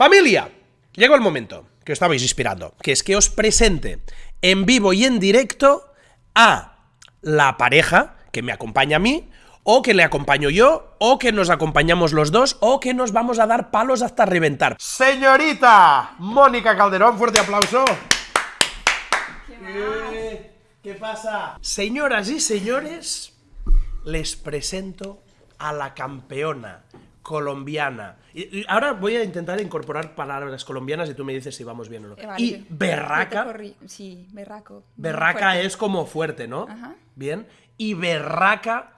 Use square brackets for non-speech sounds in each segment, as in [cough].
Familia, llegó el momento que os estabais inspirando, que es que os presente en vivo y en directo a la pareja que me acompaña a mí, o que le acompaño yo, o que nos acompañamos los dos, o que nos vamos a dar palos hasta reventar. Señorita Mónica Calderón, fuerte aplauso. ¿Qué, ¿Qué pasa? Señoras y señores, les presento a la campeona colombiana. Y, y ahora voy a intentar incorporar palabras colombianas y tú me dices si vamos bien o no. Eh, vale. Y berraca. Sí, berraco. Berraca Fuerte. es como fuerte, ¿no? Ajá. Bien. Y Berraca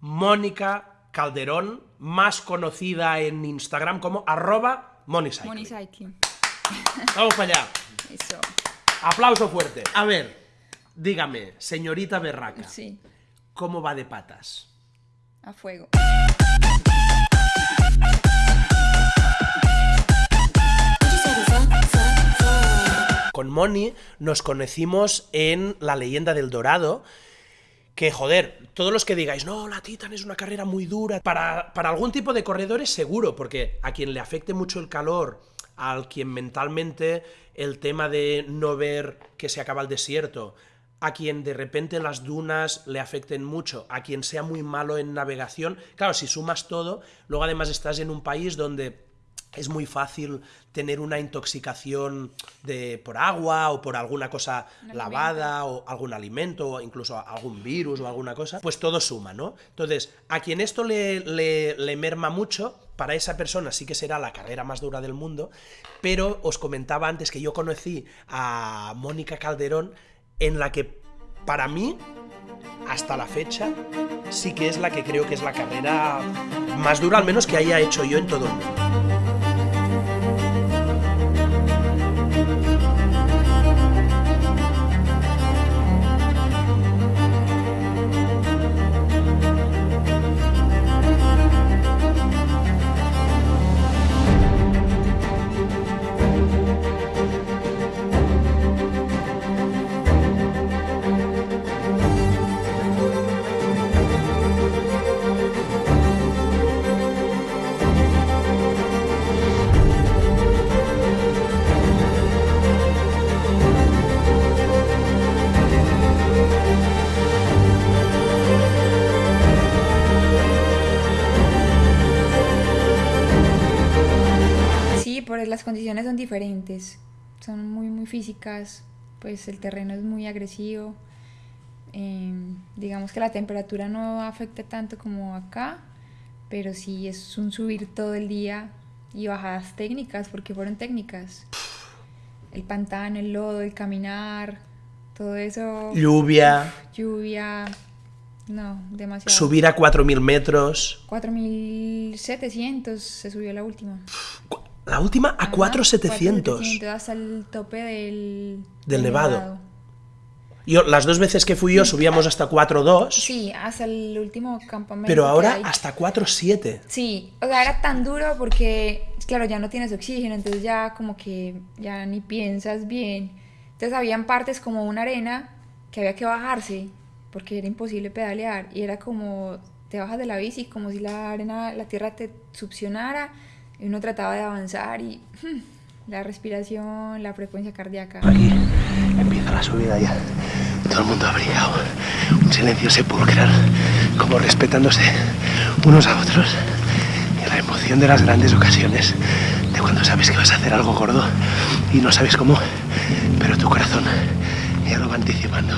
Mónica Calderón, más conocida en Instagram como arroba Monicycling. Money Cycling. Vamos para allá. [laughs] Eso. Aplauso fuerte. A ver, dígame, señorita Berraca, Sí, ¿cómo va de patas? a fuego. Con Moni nos conocimos en La leyenda del Dorado. Que, joder, todos los que digáis, no, la Titan es una carrera muy dura, para, para algún tipo de corredores seguro, porque a quien le afecte mucho el calor, al quien mentalmente el tema de no ver que se acaba el desierto, a quien de repente las dunas le afecten mucho, a quien sea muy malo en navegación, claro, si sumas todo, luego además estás en un país donde es muy fácil tener una intoxicación de, por agua o por alguna cosa lavada o algún alimento o incluso algún virus o alguna cosa, pues todo suma, ¿no? Entonces, a quien esto le, le- le merma mucho, para esa persona sí que será la carrera más dura del mundo, pero os comentaba antes que yo conocí a Mónica Calderón en la que para mí hasta la fecha sí que es la que creo que es la carrera más dura, al menos que haya hecho yo en todo el mundo. Pues las condiciones son diferentes. Son muy, muy físicas. Pues el terreno es muy agresivo. Eh, digamos que la temperatura no afecta tanto como acá, pero sí es un subir todo el día y bajadas técnicas, porque fueron técnicas. El pantano, el lodo, el caminar, todo eso, Lluvia, lluvia, no, demasiado. subir a 4.000 metros. 4.700 se subió la última. La última a Ajá, 4.700. 4.700 hasta el tope del, Del Nevado. Yo, las dos veces que fui yo [laughs] subíamos hasta 4.2, Sí, hasta el último campamento. pero ahora hasta 4.7. Sí, o sea, era tan duro porque, claro, ya no tienes oxígeno, entonces ya como que ya ni piensas bien. Entonces habían partes como una arena que había que bajarse porque era imposible pedalear y era como te bajas de la bici como si la arena, la tierra te succionara y uno trataba de avanzar y la respiración, la frecuencia cardíaca. Aquí empieza la subida ya. Todo el mundo abrigado. Un silencio sepulcral, como respetándose unos a otros. Y la emoción de las grandes ocasiones, de cuando sabes que vas a hacer algo gordo y no sabes cómo, pero tu corazón ya lo va anticipando.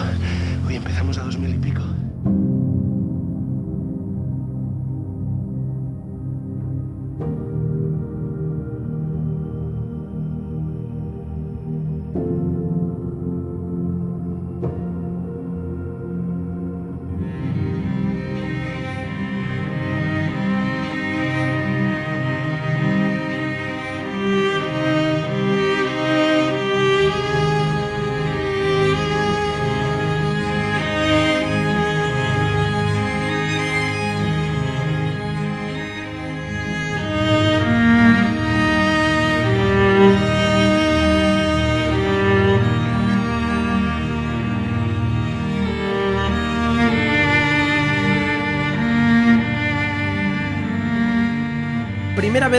Hoy empezamos a dos mil y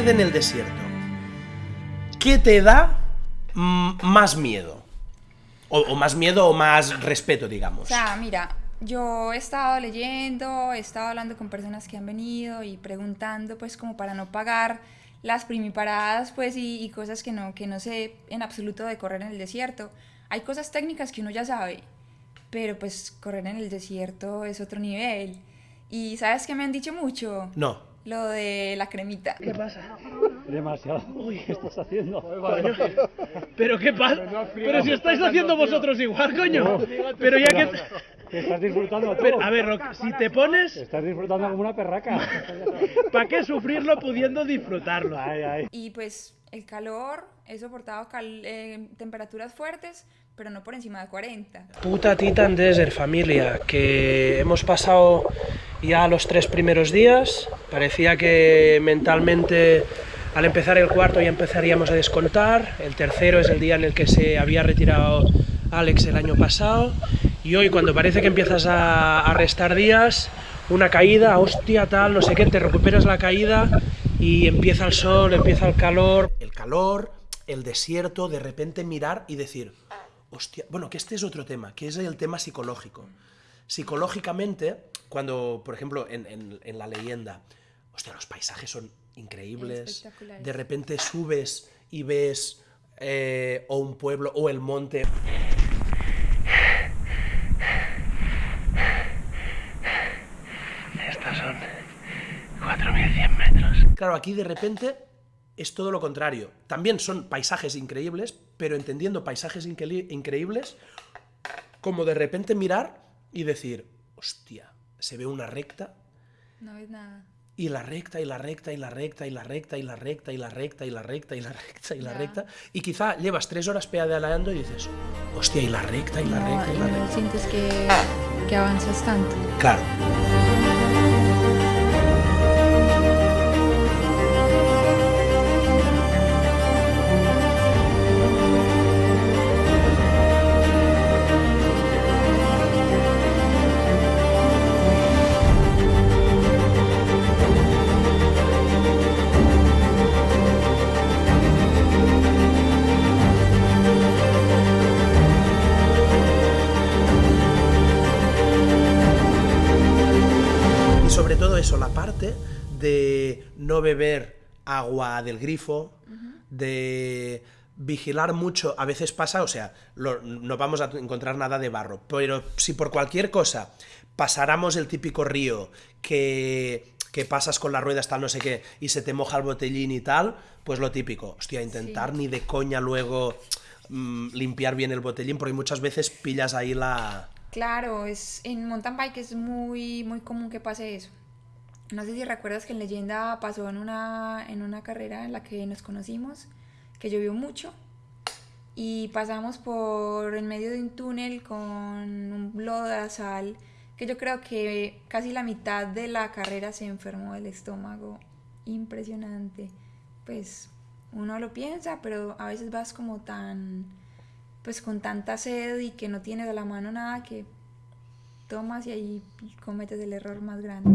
en el desierto. ¿qué te da más miedo? O, o más miedo o más respeto, digamos. O sea, mira, yo he estado leyendo, he estado hablando con personas que han venido y preguntando, pues, como para no pagar las primiparadas, pues, y, y cosas que no, que no sé en absoluto de correr en el desierto. Hay cosas técnicas que uno ya sabe, pero pues correr en el desierto es otro nivel. Y ¿sabes qué me han dicho mucho? No. Lo de la cremita. ¿Qué pasa? Demasiado. ¿Qué estás haciendo? ¿Pero qué pasa? Pero si estáis haciendo vosotros igual, coño. Pero ya que... Que estás disfrutando tú. Pero, a ver, si te pones, Estás disfrutando como una perraca. [laughs] ¿para qué sufrirlo pudiendo disfrutarlo? Ay, ay. Y pues el calor, he soportado cal- eh, temperaturas fuertes, pero no por encima de 40. Puta Titan Desert, familia, que hemos pasado ya los tres primeros días. Parecía que mentalmente al empezar el cuarto ya empezaríamos a descontar. El tercero es el día en el que se había retirado Alex el año pasado. Y hoy cuando parece que empiezas a, a restar días, una caída, hostia, tal, no sé qué, te recuperas la caída y empieza el sol, empieza el calor. El calor, el desierto, de repente mirar y decir, hostia, bueno, que este es otro tema, que es el tema psicológico. Psicológicamente, cuando, por ejemplo, en, en- en la leyenda, hostia, los paisajes son increíbles, de repente subes y ves eh, o un pueblo o el monte. Estos son 4.100 metros. Claro, aquí de repente es todo lo contrario. También son paisajes increíbles, pero entendiendo paisajes incre- increíbles, como de repente mirar y decir, hostia, se ve una recta No ves nada. y la recta y la recta y la recta y la recta y la recta y la recta y la recta y la recta y la recta y quizá llevas tres horas pedaleando y dices, hostia, y la recta y la No, recta y la no recta. sientes que, que avanzas tanto. Claro. Sobre todo eso, la parte de no beber agua del grifo, de vigilar mucho, a veces pasa, o sea, lo- no vamos a encontrar nada de barro, pero si por cualquier cosa pasáramos el típico río que, que pasas con las ruedas tal no sé qué y se te moja el botellín y tal, pues lo típico, hostia, intentar ni de coña luego mm, limpiar bien el botellín porque muchas veces pillas ahí la... Claro, es, en mountain bike es muy, muy común que pase eso. No sé si recuerdas que en leyenda pasó en una, en una carrera en la que nos conocimos, que llovió mucho y pasamos por en medio de un túnel con un lodazal que yo creo que casi la mitad de la carrera se enfermó del estómago. Impresionante. Pues uno lo piensa, pero a veces vas como tan, pues con tanta sed y que no tienes a la mano nada que tomas y ahí cometes el error más grande.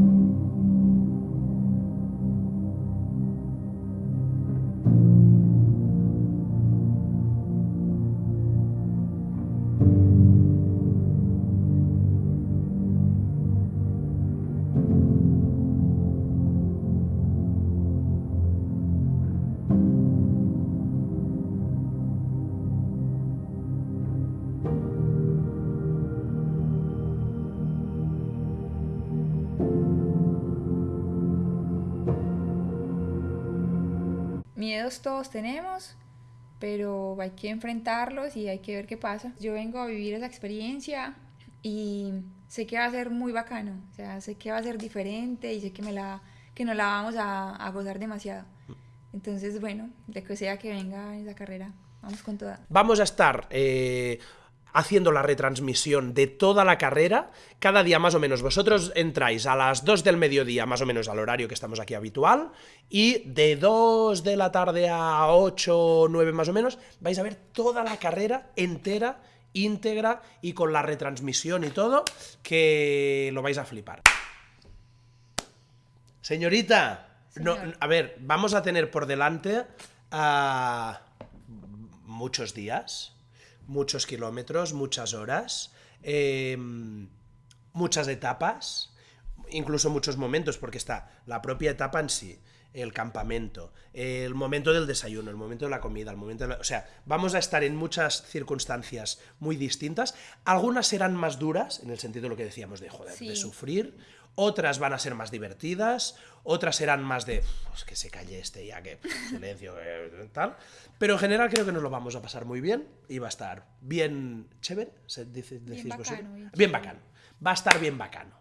Miedos todos tenemos, pero hay que enfrentarlos y hay que ver qué pasa. Yo vengo a vivir esa experiencia y sé que va a ser muy bacano, o sea, sé que va a ser diferente y sé que, me la, que nos la vamos a, a gozar demasiado. Entonces, bueno, de que sea que venga esa carrera, vamos con toda. Vamos a estar eh, haciendo la retransmisión de toda la carrera, cada día más o menos. Vosotros entráis a las 2 del mediodía, más o menos al horario que estamos aquí habitual, y de 2 de la tarde a 8 o 9 más o menos, vais a ver toda la carrera entera, íntegra y con la retransmisión y todo, que lo vais a flipar. Señorita, no, a ver, vamos a tener por delante muchos días, muchos kilómetros, muchas horas, eh, muchas etapas, incluso muchos momentos, porque está la propia etapa en sí, el campamento, el momento del desayuno, el momento de la comida, el momento de la- O sea, vamos a estar en muchas circunstancias muy distintas. Algunas serán más duras, en el sentido de lo que decíamos de, joder, de sufrir. Otras van a ser más divertidas, otras serán más de, pues que se calle este ya, que [laughs] silencio, tal. Pero en general creo que nos lo vamos a pasar muy bien y va a estar bien chévere, se dice, decís bacano, vosotros. bien bacano. Va a estar bien bacano.